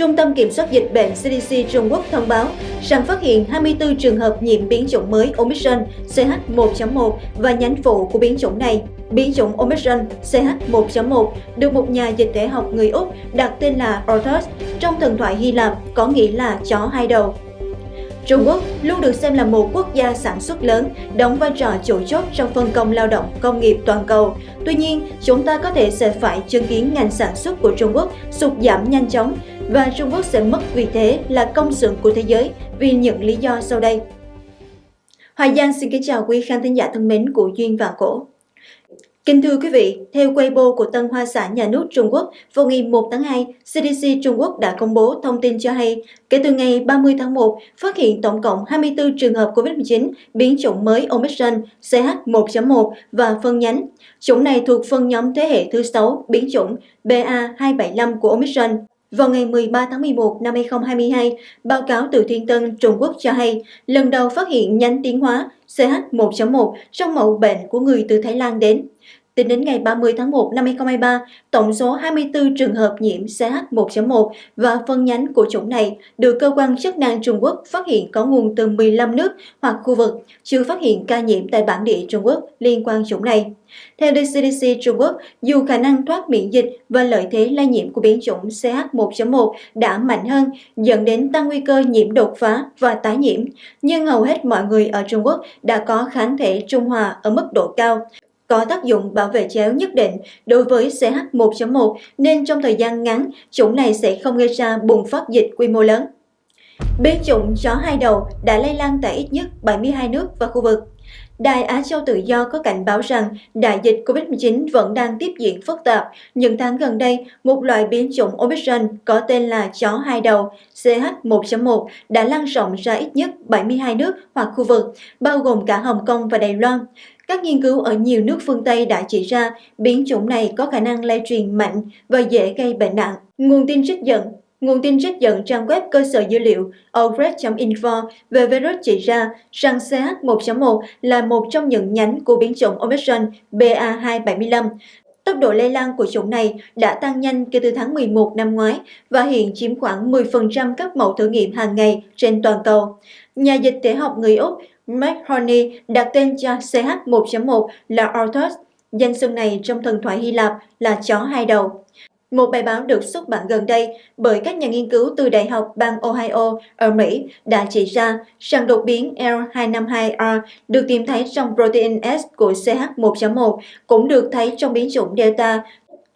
Trung tâm Kiểm soát Dịch bệnh CDC Trung Quốc thông báo rằng phát hiện 24 trường hợp nhiễm biến chủng mới Omicron CH1.1 và nhánh phụ của biến chủng này. Biến chủng Omicron CH1.1 được một nhà dịch tễ học người Úc đặt tên là Orthos trong thần thoại Hy Lạp có nghĩa là chó hai đầu. Trung Quốc luôn được xem là một quốc gia sản xuất lớn, đóng vai trò chủ chốt trong phân công lao động công nghiệp toàn cầu. Tuy nhiên, chúng ta có thể sẽ phải chứng kiến ngành sản xuất của Trung Quốc sụt giảm nhanh chóng và Trung Quốc sẽ mất vị thế là công xưởng của thế giới vì những lý do sau đây. Hoài Giang xin kính chào quý khán thính giả thân mến của Duyên và Cổ. Kính thưa quý vị, theo Weibo của Tân Hoa xã Nhà nước Trung Quốc, vào ngày 1 tháng 2, CDC Trung Quốc đã công bố thông tin cho hay, kể từ ngày 30 tháng 1, phát hiện tổng cộng 24 trường hợp COVID-19 biến chủng mới Omicron CH1.1 và phân nhánh. Chủng này thuộc phân nhóm thế hệ thứ 6 biến chủng BA275 của Omicron. Vào ngày 13 tháng 11 năm 2022, báo cáo từ Thiên Tân Trung Quốc cho hay, lần đầu phát hiện nhánh tiến hóa CH1.1 trong mẫu bệnh của người từ Thái Lan đến. Tính đến ngày 30 tháng 1 năm 2023, tổng số 24 trường hợp nhiễm CH1.1 và phân nhánh của chủng này được cơ quan chức năng Trung Quốc phát hiện có nguồn từ 15 nước hoặc khu vực, chưa phát hiện ca nhiễm tại bản địa Trung Quốc liên quan chủng này. Theo CDC Trung Quốc, dù khả năng thoát miễn dịch và lợi thế lây nhiễm của biến chủng CH1.1 đã mạnh hơn, dẫn đến tăng nguy cơ nhiễm đột phá và tái nhiễm, nhưng hầu hết mọi người ở Trung Quốc đã có kháng thể trung hòa ở mức độ cao, có tác dụng bảo vệ chéo nhất định đối với CH1.1 nên trong thời gian ngắn, chủng này sẽ không gây ra bùng phát dịch quy mô lớn. Biến chủng chó hai đầu đã lây lan tại ít nhất 72 nước và khu vực. Đài Á Châu Tự Do có cảnh báo rằng đại dịch COVID-19 vẫn đang tiếp diễn phức tạp. Những tháng gần đây, một loại biến chủng Omicron có tên là chó hai đầu CH1.1 đã lan rộng ra ít nhất 72 nước hoặc khu vực, bao gồm cả Hồng Kông và Đài Loan. Các nghiên cứu ở nhiều nước phương Tây đã chỉ ra biến chủng này có khả năng lây truyền mạnh và dễ gây bệnh nặng. Nguồn tin trích dẫn Nguồn tin trích dẫn trang web cơ sở dữ liệu ogret.info về virus chỉ ra rằng CH1.1 là một trong những nhánh của biến chủng Omicron BA275. Tốc độ lây lan của chủng này đã tăng nhanh kể từ tháng 11 năm ngoái và hiện chiếm khoảng 10% các mẫu thử nghiệm hàng ngày trên toàn cầu. Nhà dịch tễ học người Úc McHoney đặt tên cho CH1.1 là Orthos, danh xưng này trong thần thoại Hy Lạp là chó hai đầu. Một bài báo được xuất bản gần đây bởi các nhà nghiên cứu từ Đại học bang Ohio ở Mỹ đã chỉ ra rằng đột biến L252R được tìm thấy trong protein S của CH1.1 cũng được thấy trong biến chủng Delta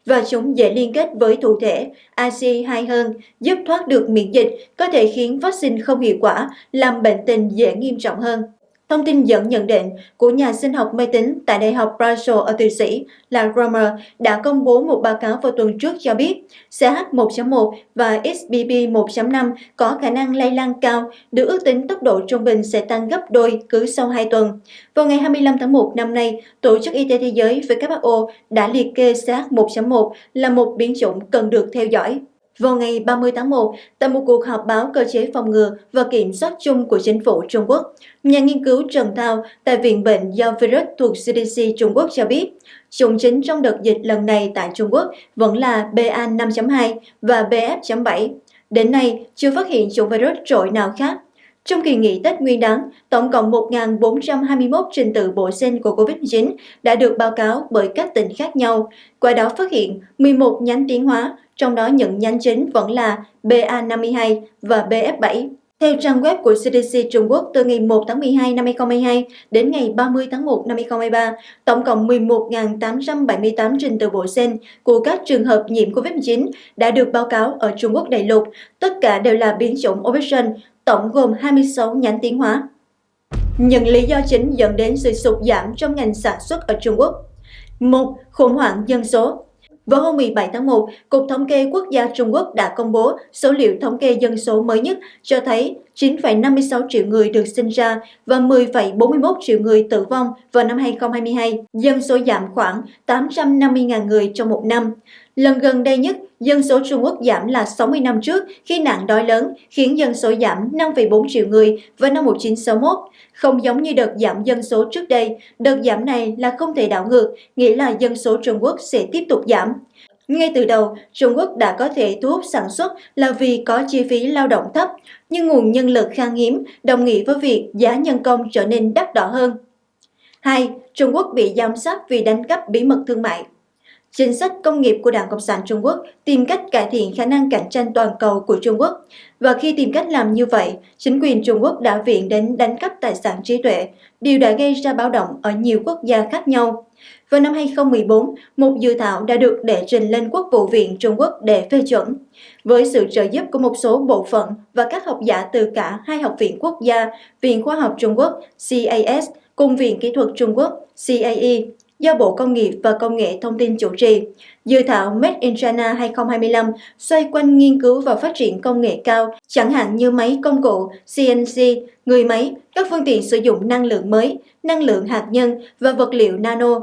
và chúng dễ liên kết với thụ thể AC2 hơn, giúp thoát được miễn dịch, có thể khiến vaccine không hiệu quả, làm bệnh tình dễ nghiêm trọng hơn. Thông tin dẫn nhận định của nhà sinh học máy tính tại Đại học Bristol ở Thụy Sĩ là Romer đã công bố một báo cáo vào tuần trước cho biết CH1.1 và XBB 1.5 có khả năng lây lan cao, được ước tính tốc độ trung bình sẽ tăng gấp đôi cứ sau 2 tuần. Vào ngày 25 tháng 1 năm nay, Tổ chức Y tế Thế giới WHO đã liệt kê CH1.1 là một biến chủng cần được theo dõi. Vào ngày 30 tháng 1, tại một cuộc họp báo cơ chế phòng ngừa và kiểm soát chung của chính phủ Trung Quốc, nhà nghiên cứu Trần Thao tại Viện Bệnh do Virus thuộc CDC Trung Quốc cho biết, chủng chính trong đợt dịch lần này tại Trung Quốc vẫn là BA5.2 và BF.7. Đến nay, chưa phát hiện chủng virus trội nào khác trong kỳ nghỉ Tết Nguyên đán, tổng cộng 1.421 trình tự bộ gen của COVID-19 đã được báo cáo bởi các tỉnh khác nhau. Qua đó phát hiện 11 nhánh tiến hóa, trong đó những nhánh chính vẫn là BA52 và BF7. Theo trang web của CDC Trung Quốc, từ ngày 1 tháng 12 năm 2022 đến ngày 30 tháng 1 năm 2023, tổng cộng 11.878 trình tự bộ gen của các trường hợp nhiễm COVID-19 đã được báo cáo ở Trung Quốc đại lục. Tất cả đều là biến chủng Omicron, tổng gồm 26 nhánh tiến hóa. Những lý do chính dẫn đến sự sụt giảm trong ngành sản xuất ở Trung Quốc. một Khủng hoảng dân số vào hôm 17 tháng 1, Cục Thống kê Quốc gia Trung Quốc đã công bố số liệu thống kê dân số mới nhất cho thấy 9,56 triệu người được sinh ra và 10,41 triệu người tử vong vào năm 2022, dân số giảm khoảng 850.000 người trong một năm. Lần gần đây nhất, dân số Trung Quốc giảm là 60 năm trước khi nạn đói lớn khiến dân số giảm 5,4 triệu người vào năm 1961. Không giống như đợt giảm dân số trước đây, đợt giảm này là không thể đảo ngược, nghĩa là dân số Trung Quốc sẽ tiếp tục giảm. Ngay từ đầu, Trung Quốc đã có thể thu hút sản xuất là vì có chi phí lao động thấp, nhưng nguồn nhân lực khan hiếm đồng nghĩa với việc giá nhân công trở nên đắt đỏ hơn. 2. Trung Quốc bị giám sát vì đánh cắp bí mật thương mại. Chính sách công nghiệp của Đảng Cộng sản Trung Quốc tìm cách cải thiện khả năng cạnh tranh toàn cầu của Trung Quốc. Và khi tìm cách làm như vậy, chính quyền Trung Quốc đã viện đến đánh cắp tài sản trí tuệ, điều đã gây ra báo động ở nhiều quốc gia khác nhau. Vào năm 2014, một dự thảo đã được đệ trình lên Quốc vụ viện Trung Quốc để phê chuẩn. Với sự trợ giúp của một số bộ phận và các học giả từ cả hai học viện quốc gia, Viện Khoa học Trung Quốc CAS cùng Viện Kỹ thuật Trung Quốc CAE do Bộ Công nghiệp và Công nghệ Thông tin chủ trì. Dự thảo Made in China 2025 xoay quanh nghiên cứu và phát triển công nghệ cao, chẳng hạn như máy công cụ, CNC, người máy, các phương tiện sử dụng năng lượng mới, năng lượng hạt nhân và vật liệu nano.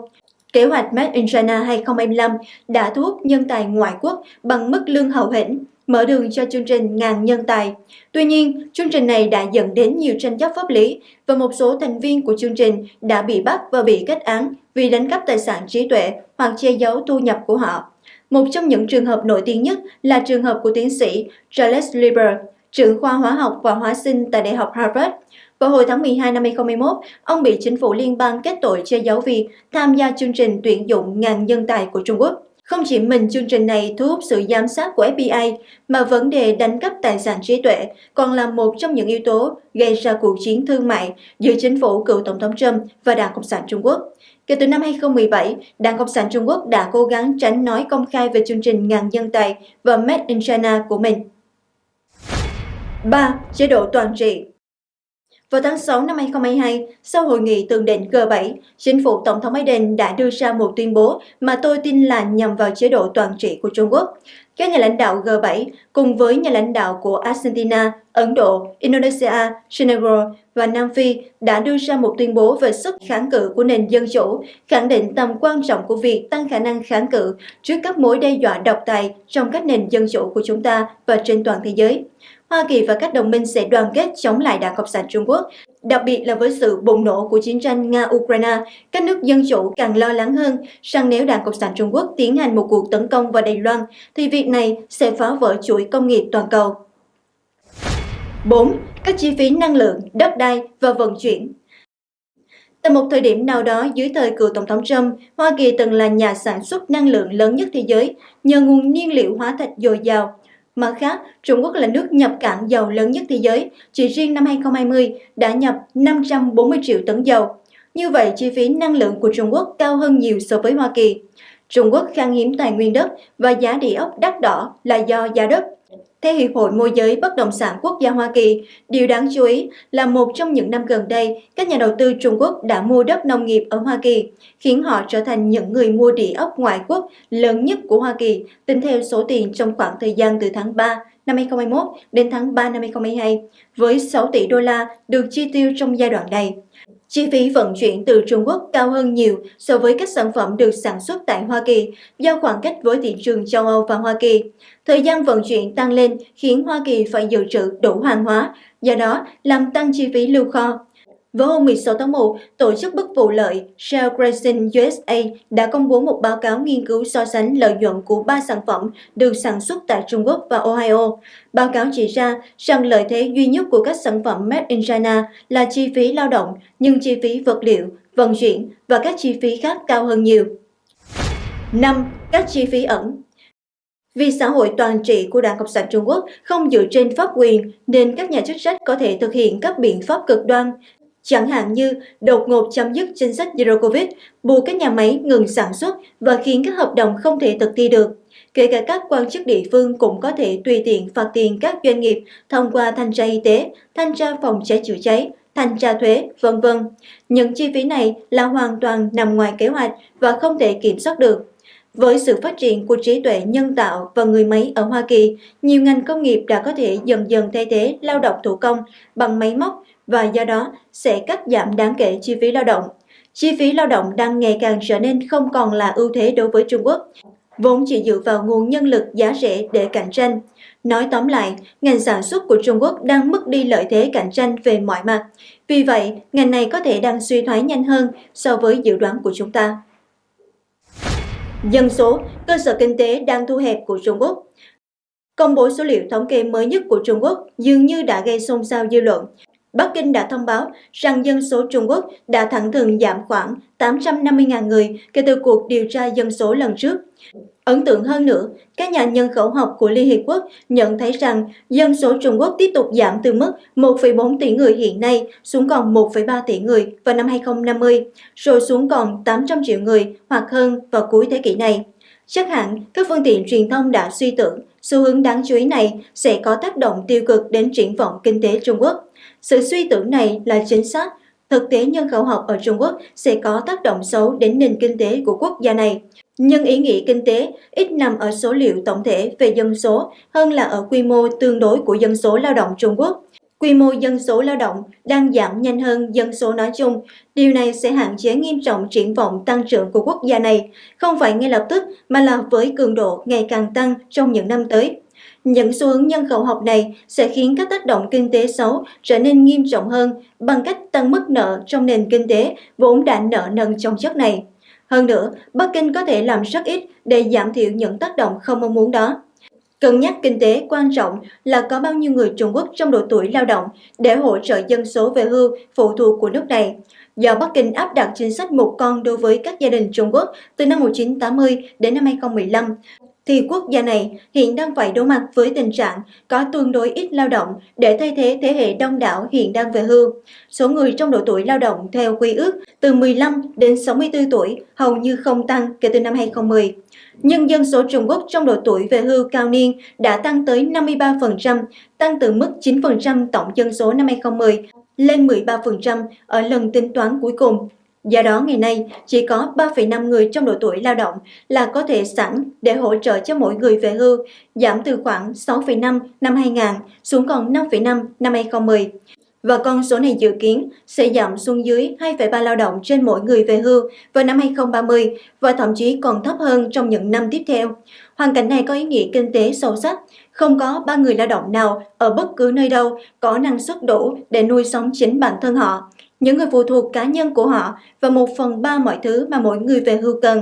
Kế hoạch Made in China 2025 đã thu hút nhân tài ngoại quốc bằng mức lương hậu hĩnh, mở đường cho chương trình ngàn nhân tài. Tuy nhiên, chương trình này đã dẫn đến nhiều tranh chấp pháp lý và một số thành viên của chương trình đã bị bắt và bị kết án vì đánh cắp tài sản trí tuệ hoặc che giấu thu nhập của họ. Một trong những trường hợp nổi tiếng nhất là trường hợp của tiến sĩ Charles Lieber, trưởng khoa hóa học và hóa sinh tại Đại học Harvard. Vào hồi tháng 12 năm 2021, ông bị chính phủ liên bang kết tội che giấu vì tham gia chương trình tuyển dụng ngàn nhân tài của Trung Quốc. Không chỉ mình chương trình này thu hút sự giám sát của FBI, mà vấn đề đánh cắp tài sản trí tuệ còn là một trong những yếu tố gây ra cuộc chiến thương mại giữa chính phủ cựu Tổng thống Trump và Đảng Cộng sản Trung Quốc. Kể từ năm 2017, Đảng Cộng sản Trung Quốc đã cố gắng tránh nói công khai về chương trình ngàn dân tài và Made in China của mình. 3. Chế độ toàn trị vào tháng 6 năm 2022, sau hội nghị tường định G7, chính phủ Tổng thống Biden đã đưa ra một tuyên bố mà tôi tin là nhằm vào chế độ toàn trị của Trung Quốc. Các nhà lãnh đạo G7 cùng với nhà lãnh đạo của Argentina, Ấn Độ, Indonesia, Senegal và Nam Phi đã đưa ra một tuyên bố về sức kháng cự của nền dân chủ, khẳng định tầm quan trọng của việc tăng khả năng kháng cự trước các mối đe dọa độc tài trong các nền dân chủ của chúng ta và trên toàn thế giới. Hoa Kỳ và các đồng minh sẽ đoàn kết chống lại Đảng Cộng sản Trung Quốc, đặc biệt là với sự bùng nổ của chiến tranh Nga-Ukraine, các nước dân chủ càng lo lắng hơn rằng nếu Đảng Cộng sản Trung Quốc tiến hành một cuộc tấn công vào Đài Loan, thì việc này sẽ phá vỡ chuỗi công nghiệp toàn cầu. 4. Các chi phí năng lượng, đất đai và vận chuyển Tại một thời điểm nào đó dưới thời cựu Tổng thống Trump, Hoa Kỳ từng là nhà sản xuất năng lượng lớn nhất thế giới nhờ nguồn nhiên liệu hóa thạch dồi dào Mặt khác, Trung Quốc là nước nhập cảng dầu lớn nhất thế giới, chỉ riêng năm 2020 đã nhập 540 triệu tấn dầu. Như vậy, chi phí năng lượng của Trung Quốc cao hơn nhiều so với Hoa Kỳ. Trung Quốc khan hiếm tài nguyên đất và giá địa ốc đắt đỏ là do giá đất theo Hiệp hội Môi giới Bất động sản Quốc gia Hoa Kỳ, điều đáng chú ý là một trong những năm gần đây, các nhà đầu tư Trung Quốc đã mua đất nông nghiệp ở Hoa Kỳ, khiến họ trở thành những người mua địa ốc ngoại quốc lớn nhất của Hoa Kỳ, tính theo số tiền trong khoảng thời gian từ tháng 3 năm 2021 đến tháng 3 năm 2022, với 6 tỷ đô la được chi tiêu trong giai đoạn này. Chi phí vận chuyển từ Trung Quốc cao hơn nhiều so với các sản phẩm được sản xuất tại Hoa Kỳ do khoảng cách với thị trường châu Âu và Hoa Kỳ. Thời gian vận chuyển tăng lên khiến Hoa Kỳ phải dự trữ đủ hàng hóa, do đó làm tăng chi phí lưu kho. Vào hôm 16 tháng 1, tổ chức bất vụ lợi Shell Grayson USA đã công bố một báo cáo nghiên cứu so sánh lợi nhuận của ba sản phẩm được sản xuất tại Trung Quốc và Ohio. Báo cáo chỉ ra rằng lợi thế duy nhất của các sản phẩm Made in China là chi phí lao động, nhưng chi phí vật liệu, vận chuyển và các chi phí khác cao hơn nhiều. 5. Các chi phí ẩn vì xã hội toàn trị của Đảng Cộng sản Trung Quốc không dựa trên pháp quyền nên các nhà chức trách có thể thực hiện các biện pháp cực đoan, chẳng hạn như đột ngột chấm dứt chính sách Zero Covid, buộc các nhà máy ngừng sản xuất và khiến các hợp đồng không thể thực thi được. Kể cả các quan chức địa phương cũng có thể tùy tiện phạt tiền các doanh nghiệp thông qua thanh tra y tế, thanh tra phòng cháy chữa cháy, thanh tra thuế, vân vân. Những chi phí này là hoàn toàn nằm ngoài kế hoạch và không thể kiểm soát được. Với sự phát triển của trí tuệ nhân tạo và người máy ở Hoa Kỳ, nhiều ngành công nghiệp đã có thể dần dần thay thế lao động thủ công bằng máy móc và do đó sẽ cắt giảm đáng kể chi phí lao động. Chi phí lao động đang ngày càng trở nên không còn là ưu thế đối với Trung Quốc, vốn chỉ dựa vào nguồn nhân lực giá rẻ để cạnh tranh. Nói tóm lại, ngành sản xuất của Trung Quốc đang mất đi lợi thế cạnh tranh về mọi mặt. Vì vậy, ngành này có thể đang suy thoái nhanh hơn so với dự đoán của chúng ta. Dân số, cơ sở kinh tế đang thu hẹp của Trung Quốc. Công bố số liệu thống kê mới nhất của Trung Quốc dường như đã gây xôn xao dư luận. Bắc Kinh đã thông báo rằng dân số Trung Quốc đã thẳng thừng giảm khoảng 850.000 người kể từ cuộc điều tra dân số lần trước. Ấn tượng hơn nữa, các nhà nhân khẩu học của Liên Hiệp Quốc nhận thấy rằng dân số Trung Quốc tiếp tục giảm từ mức 1,4 tỷ người hiện nay xuống còn 1,3 tỷ người vào năm 2050, rồi xuống còn 800 triệu người hoặc hơn vào cuối thế kỷ này. Chắc hẳn, các phương tiện truyền thông đã suy tưởng xu hướng đáng chú ý này sẽ có tác động tiêu cực đến triển vọng kinh tế Trung Quốc. Sự suy tưởng này là chính xác. Thực tế nhân khẩu học ở Trung Quốc sẽ có tác động xấu đến nền kinh tế của quốc gia này. Nhưng ý nghĩa kinh tế ít nằm ở số liệu tổng thể về dân số hơn là ở quy mô tương đối của dân số lao động Trung Quốc. Quy mô dân số lao động đang giảm nhanh hơn dân số nói chung. Điều này sẽ hạn chế nghiêm trọng triển vọng tăng trưởng của quốc gia này, không phải ngay lập tức mà là với cường độ ngày càng tăng trong những năm tới. Những xu hướng nhân khẩu học này sẽ khiến các tác động kinh tế xấu trở nên nghiêm trọng hơn bằng cách tăng mức nợ trong nền kinh tế vốn đã nợ nần trong chất này. Hơn nữa, Bắc Kinh có thể làm rất ít để giảm thiểu những tác động không mong muốn đó. Cân nhắc kinh tế quan trọng là có bao nhiêu người Trung Quốc trong độ tuổi lao động để hỗ trợ dân số về hưu phụ thuộc của nước này. Do Bắc Kinh áp đặt chính sách một con đối với các gia đình Trung Quốc từ năm 1980 đến năm 2015, thì quốc gia này hiện đang phải đối mặt với tình trạng có tương đối ít lao động để thay thế thế hệ đông đảo hiện đang về hưu. Số người trong độ tuổi lao động theo quy ước từ 15 đến 64 tuổi hầu như không tăng kể từ năm 2010. Nhưng dân số Trung Quốc trong độ tuổi về hưu cao niên đã tăng tới 53%, tăng từ mức 9% tổng dân số năm 2010 lên 13% ở lần tính toán cuối cùng Do đó ngày nay chỉ có 3,5 người trong độ tuổi lao động là có thể sẵn để hỗ trợ cho mỗi người về hưu, giảm từ khoảng 6,5 năm 2000 xuống còn 5,5 năm 2010. Và con số này dự kiến sẽ giảm xuống dưới 2,3 lao động trên mỗi người về hưu vào năm 2030 và thậm chí còn thấp hơn trong những năm tiếp theo. Hoàn cảnh này có ý nghĩa kinh tế sâu sắc, không có ba người lao động nào ở bất cứ nơi đâu có năng suất đủ để nuôi sống chính bản thân họ những người phụ thuộc cá nhân của họ và một phần ba mọi thứ mà mỗi người về hưu cần.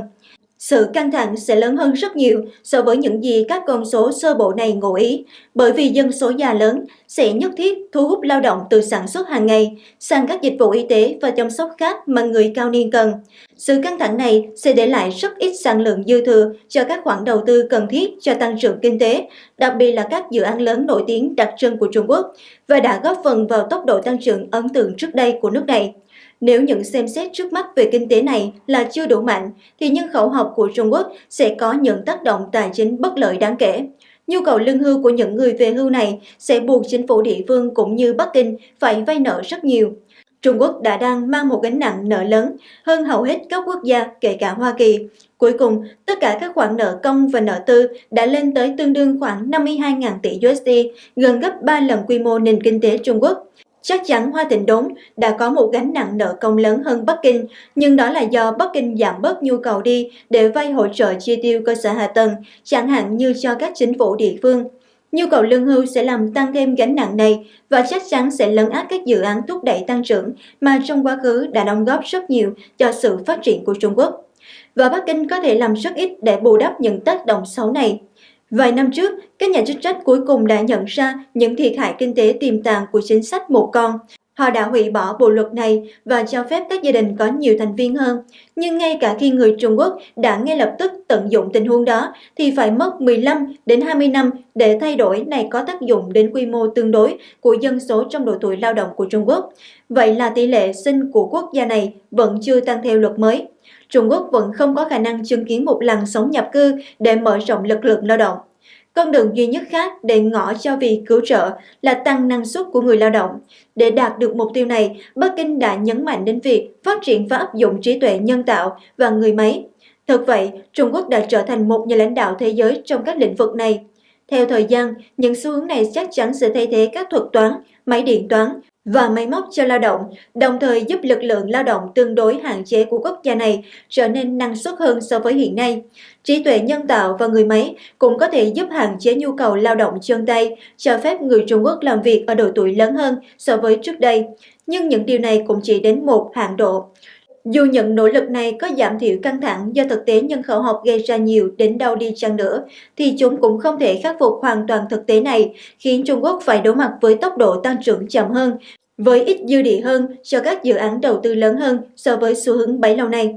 Sự căng thẳng sẽ lớn hơn rất nhiều so với những gì các con số sơ bộ này ngụ ý, bởi vì dân số già lớn sẽ nhất thiết thu hút lao động từ sản xuất hàng ngày sang các dịch vụ y tế và chăm sóc khác mà người cao niên cần. Sự căng thẳng này sẽ để lại rất ít sản lượng dư thừa cho các khoản đầu tư cần thiết cho tăng trưởng kinh tế, đặc biệt là các dự án lớn nổi tiếng đặc trưng của Trung Quốc, và đã góp phần vào tốc độ tăng trưởng ấn tượng trước đây của nước này. Nếu những xem xét trước mắt về kinh tế này là chưa đủ mạnh, thì nhân khẩu học của Trung Quốc sẽ có những tác động tài chính bất lợi đáng kể. Nhu cầu lương hưu của những người về hưu này sẽ buộc chính phủ địa phương cũng như Bắc Kinh phải vay nợ rất nhiều. Trung Quốc đã đang mang một gánh nặng nợ lớn hơn hầu hết các quốc gia kể cả Hoa Kỳ. Cuối cùng, tất cả các khoản nợ công và nợ tư đã lên tới tương đương khoảng 52.000 tỷ USD, gần gấp 3 lần quy mô nền kinh tế Trung Quốc. Chắc chắn Hoa Thịnh Đốn đã có một gánh nặng nợ công lớn hơn Bắc Kinh, nhưng đó là do Bắc Kinh giảm bớt nhu cầu đi để vay hỗ trợ chi tiêu cơ sở hạ tầng, chẳng hạn như cho các chính phủ địa phương. Nhu cầu lương hưu sẽ làm tăng thêm gánh nặng này và chắc chắn sẽ lấn át các dự án thúc đẩy tăng trưởng mà trong quá khứ đã đóng góp rất nhiều cho sự phát triển của Trung Quốc. Và Bắc Kinh có thể làm rất ít để bù đắp những tác động xấu này. Vài năm trước, các nhà chức trách cuối cùng đã nhận ra những thiệt hại kinh tế tiềm tàng của chính sách một con. Họ đã hủy bỏ bộ luật này và cho phép các gia đình có nhiều thành viên hơn. Nhưng ngay cả khi người Trung Quốc đã ngay lập tức tận dụng tình huống đó, thì phải mất 15 đến 20 năm để thay đổi này có tác dụng đến quy mô tương đối của dân số trong độ tuổi lao động của Trung Quốc. Vậy là tỷ lệ sinh của quốc gia này vẫn chưa tăng theo luật mới. Trung Quốc vẫn không có khả năng chứng kiến một làn sóng nhập cư để mở rộng lực lượng lao động. Con đường duy nhất khác để ngõ cho việc cứu trợ là tăng năng suất của người lao động. Để đạt được mục tiêu này, Bắc Kinh đã nhấn mạnh đến việc phát triển và áp dụng trí tuệ nhân tạo và người máy. Thật vậy, Trung Quốc đã trở thành một nhà lãnh đạo thế giới trong các lĩnh vực này. Theo thời gian, những xu hướng này chắc chắn sẽ thay thế các thuật toán, máy điện toán và máy móc cho lao động, đồng thời giúp lực lượng lao động tương đối hạn chế của quốc gia này trở nên năng suất hơn so với hiện nay. Trí tuệ nhân tạo và người máy cũng có thể giúp hạn chế nhu cầu lao động chân tay, cho phép người Trung Quốc làm việc ở độ tuổi lớn hơn so với trước đây. Nhưng những điều này cũng chỉ đến một hạn độ. Dù những nỗ lực này có giảm thiểu căng thẳng do thực tế nhân khẩu học gây ra nhiều đến đâu đi chăng nữa, thì chúng cũng không thể khắc phục hoàn toàn thực tế này, khiến Trung Quốc phải đối mặt với tốc độ tăng trưởng chậm hơn, với ít dư địa hơn cho các dự án đầu tư lớn hơn so với xu hướng bấy lâu nay.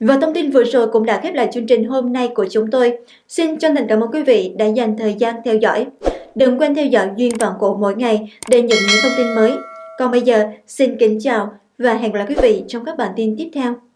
Và thông tin vừa rồi cũng đã khép lại chương trình hôm nay của chúng tôi. Xin chân thành cảm ơn quý vị đã dành thời gian theo dõi. Đừng quên theo dõi Duyên Vạn Cổ mỗi ngày để nhận những thông tin mới. Còn bây giờ, xin kính chào và hẹn gặp lại quý vị trong các bản tin tiếp theo.